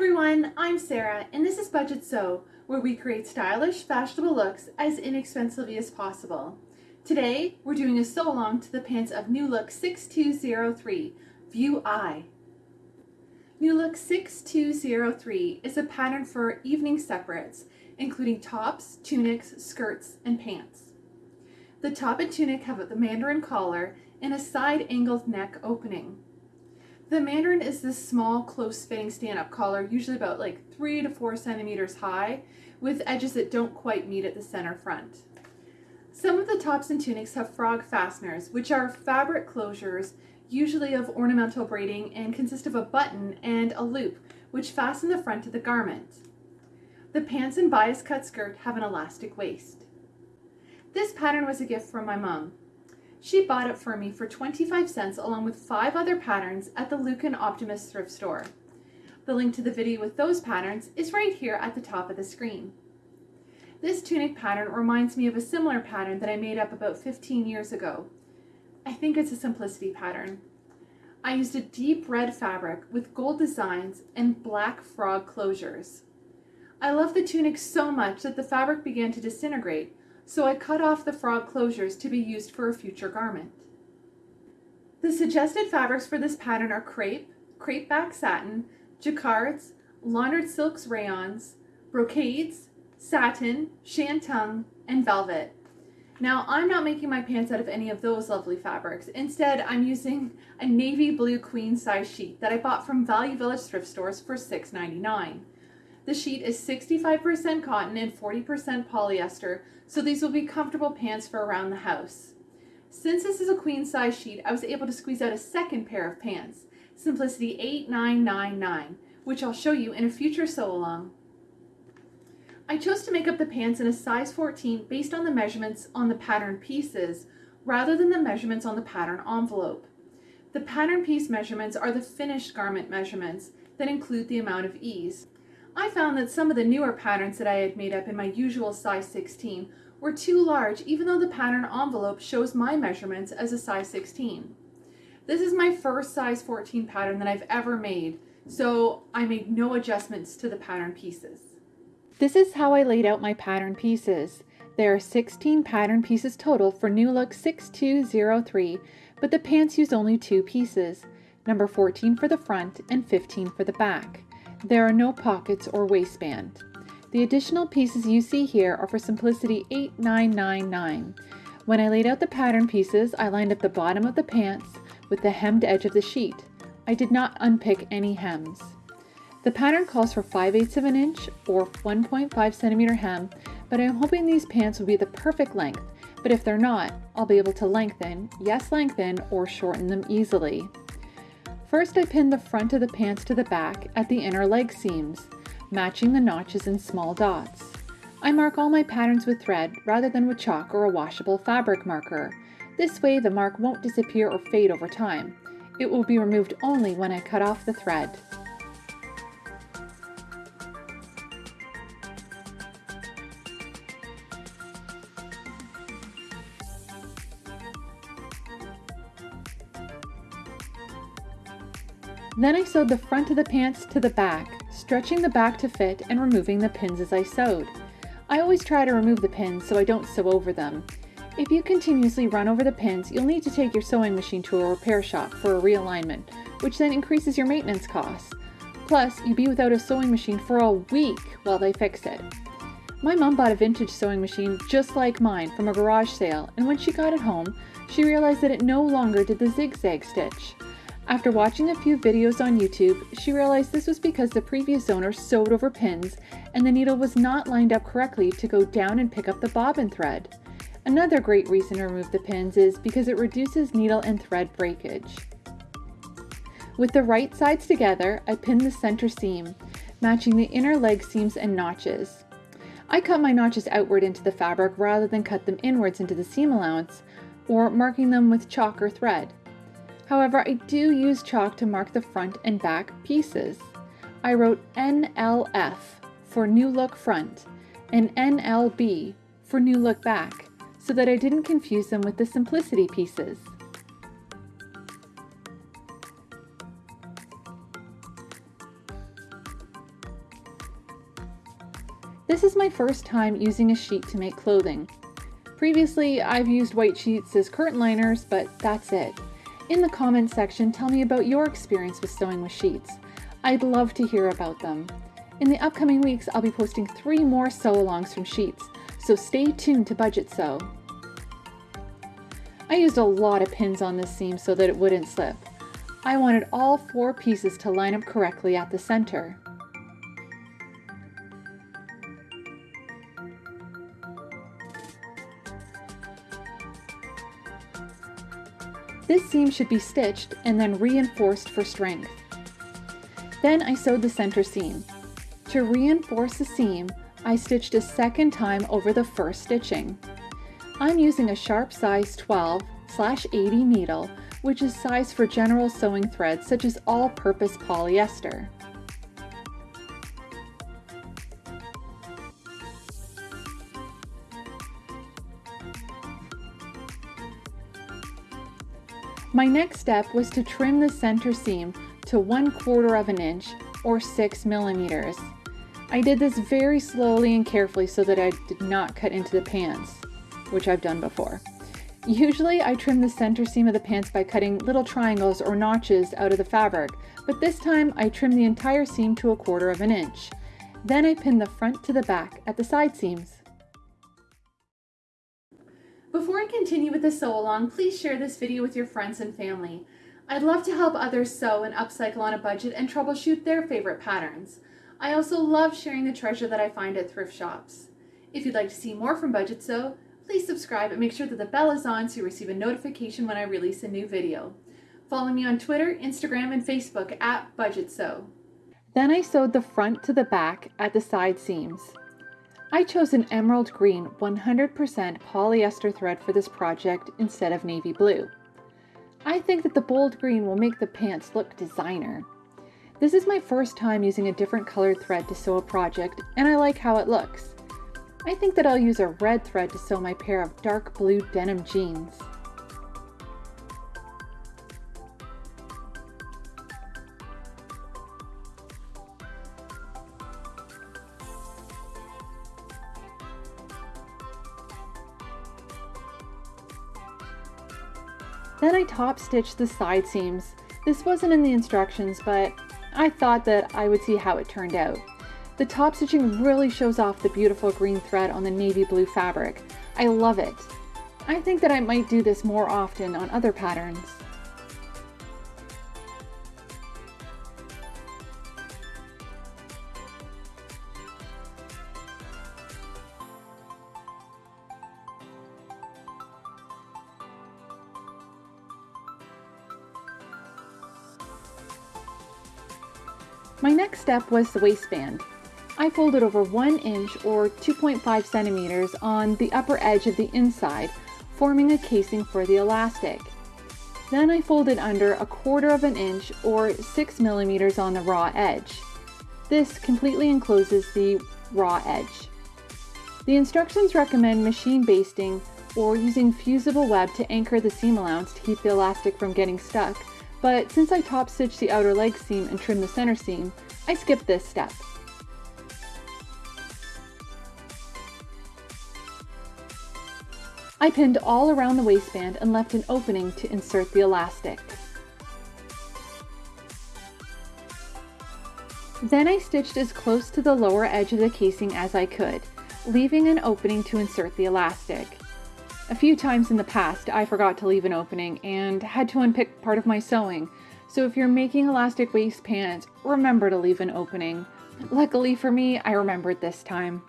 everyone, I'm Sarah and this is Budget Sew, where we create stylish, fashionable looks as inexpensively as possible. Today, we're doing a sew along to the pants of New Look 6203, View I. New Look 6203 is a pattern for evening separates, including tops, tunics, skirts, and pants. The top and tunic have the mandarin collar and a side angled neck opening. The mandarin is this small, close-fitting stand-up collar, usually about like three to four centimeters high, with edges that don't quite meet at the center front. Some of the tops and tunics have frog fasteners, which are fabric closures, usually of ornamental braiding, and consist of a button and a loop, which fasten the front of the garment. The pants and bias cut skirt have an elastic waist. This pattern was a gift from my mom. She bought it for me for 25 cents along with five other patterns at the Lucan Optimist thrift store. The link to the video with those patterns is right here at the top of the screen. This tunic pattern reminds me of a similar pattern that I made up about 15 years ago. I think it's a simplicity pattern. I used a deep red fabric with gold designs and black frog closures. I love the tunic so much that the fabric began to disintegrate so I cut off the frog closures to be used for a future garment. The suggested fabrics for this pattern are crepe, crepe back satin, jacquards, laundered silks rayons, brocades, satin, shantung, and velvet. Now, I'm not making my pants out of any of those lovely fabrics. Instead, I'm using a navy blue queen size sheet that I bought from Value Village thrift stores for $6.99. The sheet is 65% cotton and 40% polyester, so these will be comfortable pants for around the house. Since this is a queen size sheet, I was able to squeeze out a second pair of pants, Simplicity 8999, which I'll show you in a future sew along. I chose to make up the pants in a size 14 based on the measurements on the pattern pieces rather than the measurements on the pattern envelope. The pattern piece measurements are the finished garment measurements that include the amount of ease. I found that some of the newer patterns that I had made up in my usual size 16 were too large even though the pattern envelope shows my measurements as a size 16. This is my first size 14 pattern that I've ever made, so I made no adjustments to the pattern pieces. This is how I laid out my pattern pieces. There are 16 pattern pieces total for New Look 6203, but the pants use only two pieces, number 14 for the front and 15 for the back. There are no pockets or waistband. The additional pieces you see here are for Simplicity 8999. When I laid out the pattern pieces, I lined up the bottom of the pants with the hemmed edge of the sheet. I did not unpick any hems. The pattern calls for 5 eighths of an inch or 1.5 centimeter hem, but I'm hoping these pants will be the perfect length, but if they're not, I'll be able to lengthen, yes lengthen, or shorten them easily. First I pinned the front of the pants to the back at the inner leg seams, matching the notches in small dots. I mark all my patterns with thread rather than with chalk or a washable fabric marker. This way the mark won't disappear or fade over time. It will be removed only when I cut off the thread. Then I sewed the front of the pants to the back, stretching the back to fit and removing the pins as I sewed. I always try to remove the pins so I don't sew over them. If you continuously run over the pins, you'll need to take your sewing machine to a repair shop for a realignment, which then increases your maintenance costs. Plus, you'd be without a sewing machine for a week while they fix it. My mom bought a vintage sewing machine just like mine from a garage sale, and when she got it home, she realized that it no longer did the zigzag stitch. After watching a few videos on YouTube, she realized this was because the previous owner sewed over pins and the needle was not lined up correctly to go down and pick up the bobbin thread. Another great reason to remove the pins is because it reduces needle and thread breakage. With the right sides together, I pinned the center seam, matching the inner leg seams and notches. I cut my notches outward into the fabric rather than cut them inwards into the seam allowance, or marking them with chalk or thread. However, I do use chalk to mark the front and back pieces. I wrote NLF for New Look Front and NLB for New Look Back so that I didn't confuse them with the Simplicity pieces. this is my first time using a sheet to make clothing. Previously, I've used white sheets as curtain liners, but that's it. In the comments section, tell me about your experience with sewing with sheets. I'd love to hear about them. In the upcoming weeks, I'll be posting three more sew-alongs from sheets, so stay tuned to Budget Sew. I used a lot of pins on this seam so that it wouldn't slip. I wanted all four pieces to line up correctly at the center. This seam should be stitched and then reinforced for strength. Then I sewed the center seam. To reinforce the seam, I stitched a second time over the first stitching. I'm using a sharp size 12 slash 80 needle, which is size for general sewing threads such as all-purpose polyester. My next step was to trim the center seam to one quarter of an inch or six millimeters. I did this very slowly and carefully so that I did not cut into the pants, which I've done before. Usually I trim the center seam of the pants by cutting little triangles or notches out of the fabric, but this time I trimmed the entire seam to a quarter of an inch. Then I pinned the front to the back at the side seams. Continue with the sew along, please share this video with your friends and family. I'd love to help others sew and upcycle on a budget and troubleshoot their favorite patterns. I also love sharing the treasure that I find at thrift shops. If you'd like to see more from Budget Sew, please subscribe and make sure that the bell is on so you receive a notification when I release a new video. Follow me on Twitter, Instagram, and Facebook at Budget Sew. Then I sewed the front to the back at the side seams. I chose an emerald green 100% polyester thread for this project instead of navy blue. I think that the bold green will make the pants look designer. This is my first time using a different colored thread to sew a project, and I like how it looks. I think that I'll use a red thread to sew my pair of dark blue denim jeans. Top stitched the side seams. This wasn't in the instructions, but I thought that I would see how it turned out. The top stitching really shows off the beautiful green thread on the navy blue fabric. I love it. I think that I might do this more often on other patterns. My next step was the waistband. I folded over 1 inch or 2.5 centimeters on the upper edge of the inside, forming a casing for the elastic. Then I folded under a quarter of an inch or 6 millimeters on the raw edge. This completely encloses the raw edge. The instructions recommend machine basting or using fusible web to anchor the seam allowance to keep the elastic from getting stuck, but since I top stitched the outer leg seam and trimmed the center seam, I skipped this step. I pinned all around the waistband and left an opening to insert the elastic. Then I stitched as close to the lower edge of the casing as I could, leaving an opening to insert the elastic. A few times in the past, I forgot to leave an opening and had to unpick part of my sewing, so if you're making elastic waist pants, remember to leave an opening. Luckily for me, I remembered this time.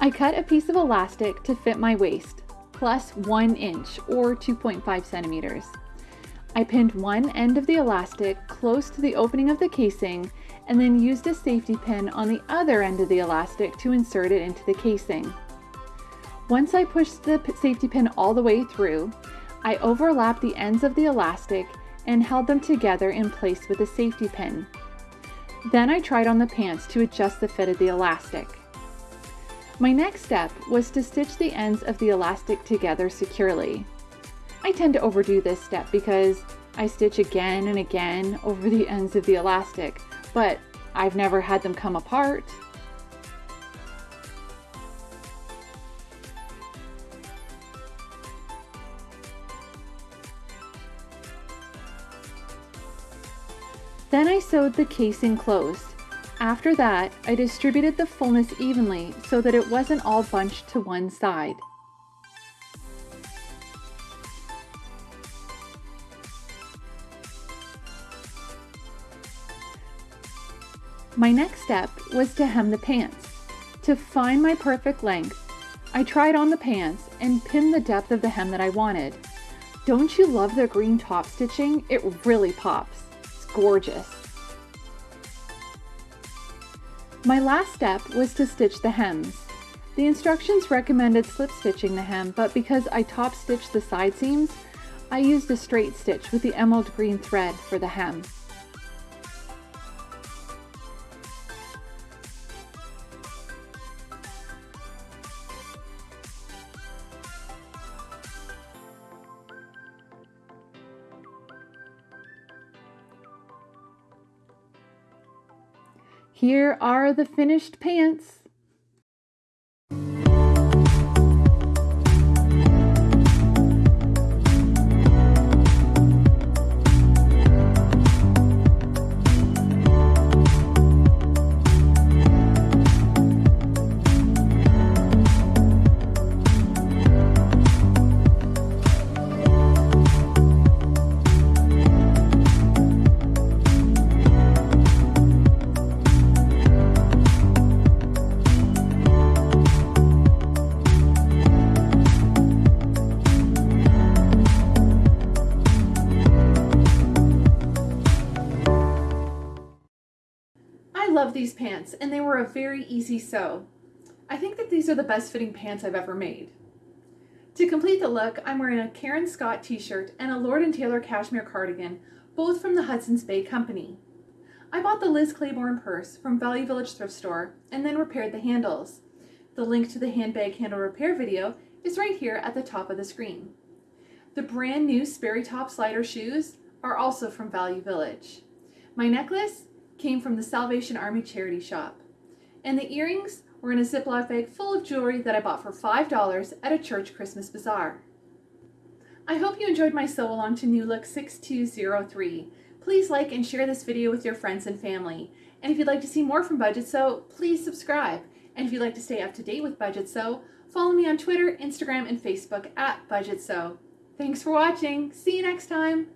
I cut a piece of elastic to fit my waist, plus 1 inch or 2.5 centimeters. I pinned one end of the elastic close to the opening of the casing and then used a safety pin on the other end of the elastic to insert it into the casing. Once I pushed the safety pin all the way through, I overlapped the ends of the elastic and held them together in place with a safety pin. Then I tried on the pants to adjust the fit of the elastic. My next step was to stitch the ends of the elastic together securely. I tend to overdo this step because I stitch again and again over the ends of the elastic, but I've never had them come apart. Then I sewed the casing closed. After that, I distributed the fullness evenly so that it wasn't all bunched to one side. My next step was to hem the pants. To find my perfect length, I tried on the pants and pinned the depth of the hem that I wanted. Don't you love the green top stitching? It really pops. It's gorgeous. My last step was to stitch the hems. The instructions recommended slip stitching the hem, but because I top stitched the side seams, I used a straight stitch with the emerald green thread for the hem. Here are the finished pants. These pants and they were a very easy sew. I think that these are the best fitting pants I've ever made. To complete the look, I'm wearing a Karen Scott t-shirt and a Lord & Taylor cashmere cardigan, both from the Hudson's Bay Company. I bought the Liz Claiborne purse from Value Village thrift store and then repaired the handles. The link to the handbag handle repair video is right here at the top of the screen. The brand new Sperry Top-Sider shoes are also from Value Village. My necklace came from the Salvation Army charity shop. And the earrings were in a Ziploc bag full of jewelry that I bought for $5 at a church Christmas bazaar. I hope you enjoyed my sew along to New Look 6203. Please like and share this video with your friends and family. And if you'd like to see more from Budget Sew, please subscribe. And if you'd like to stay up to date with Budget Sew, follow me on Twitter, Instagram, and Facebook at Budget Sew. Thanks for watching. See you next time.